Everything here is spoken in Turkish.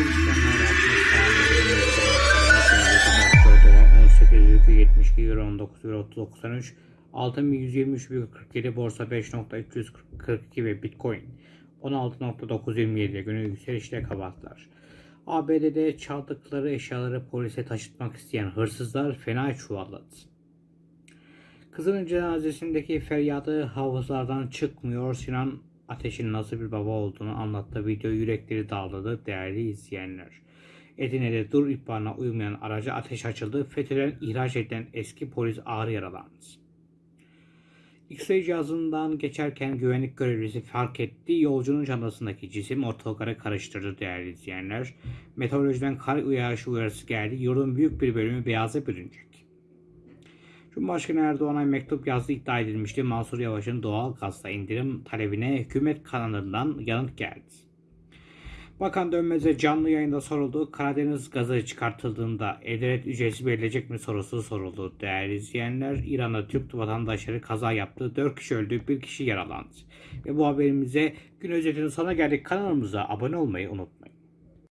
işlemler 60 saniye. dolar 18,72 euro 19 euro 93 altın 123,47 borsa 5.342 ve bitcoin 16.927 günü yükselişle kapattılar. ABD'de çaldıkları eşyaları polise taşıtmak isteyen hırsızlar fena çuvalladı. Kızının cenazesindeki feryadı hafızlardan çıkmıyor. Sinan Ateş'in nasıl bir baba olduğunu anlattığı video yürekleri dağladı değerli izleyenler. Edirne'de dur ihbarına uymayan araca ateş açıldı. FETÖ'den ihraç edilen eski polis ağır yaralandı. X-ray cihazından geçerken güvenlik görevlisi fark etti. Yolcunun çantasındaki cisim ortalıkları karıştırdı değerli izleyenler. Meteorolojiden kar uyarışı uyarısı geldi. Yurdun büyük bir bölümü beyaza bürünecek. Cumhurbaşkanı Erdoğan'a mektup yazdığı iddia edilmişti. Mansur Yavaş'ın doğal gazla indirim talebine hükümet kanalından yanıt geldi. Bakan Dönmez'e canlı yayında soruldu. Karadeniz gazı çıkartıldığında e-devlet ücreti verilecek mi sorusu soruldu. Değerli izleyenler, İran'da Türk vatandaşları kaza yaptı. 4 kişi öldü, 1 kişi yaralandı. Ve bu haberimize gün özetinin sonuna geldik. Kanalımıza abone olmayı unutmayın.